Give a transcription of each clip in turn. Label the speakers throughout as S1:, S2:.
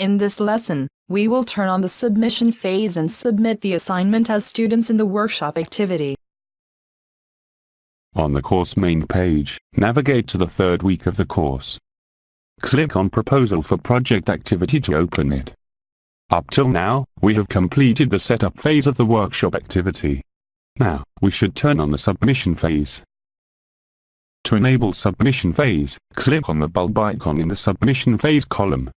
S1: In this lesson, we will turn on the submission phase and submit the assignment as students in the workshop activity.
S2: On the course main page, navigate to the third week of the course. Click on Proposal for Project Activity to open it. Up till now, we have completed the setup phase of the workshop activity. Now, we should turn on the submission phase. To enable submission phase, click on the bulb icon in the submission phase column.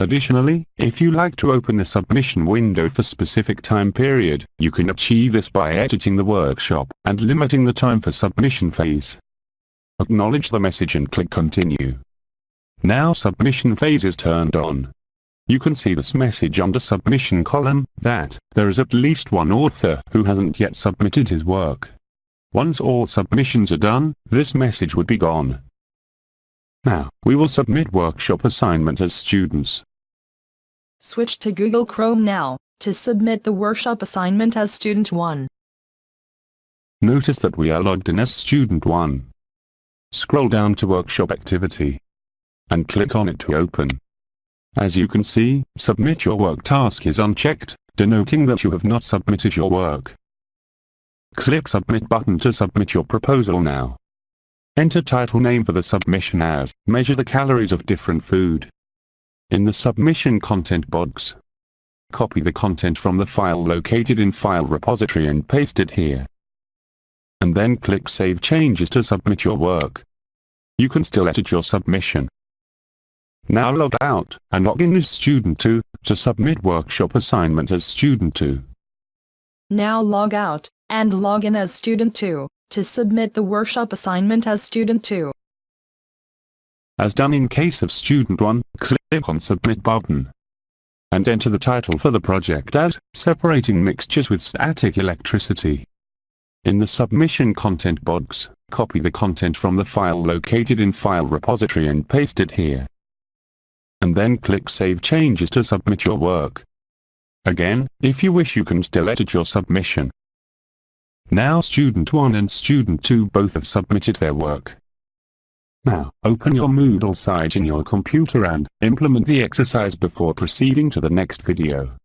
S2: Additionally, if you like to open the submission window for specific time period, you can achieve this by editing the workshop and limiting the time for submission phase. Acknowledge the message and click continue. Now submission phase is turned on. You can see this message under submission column, that there is at least one author who hasn't yet submitted his work. Once all submissions are done, this message would be gone. Now, we will submit workshop assignment as students.
S1: Switch to Google Chrome now, to submit the workshop assignment as Student 1.
S2: Notice that we are logged in as Student 1. Scroll down to Workshop Activity. And click on it to open. As you can see, Submit Your Work task is unchecked, denoting that you have not submitted your work. Click Submit button to submit your proposal now. Enter title name for the submission as, Measure the calories of different food. In the submission content box, copy the content from the file located in File Repository and paste it here. And then click Save Changes to submit your work. You can still edit your submission. Now log out and log in as Student 2 to submit workshop assignment as Student 2.
S1: Now log out and log in as Student 2 to submit the workshop assignment as Student 2.
S2: As done in case of Student 1, click on Submit button. And enter the title for the project as, Separating Mixtures with Static Electricity. In the Submission Content box, copy the content from the file located in File Repository and paste it here. And then click Save Changes to submit your work. Again, if you wish you can still edit your submission. Now Student 1 and Student 2 both have submitted their work. Now, open your Moodle site in your computer and implement the exercise before proceeding to the next video.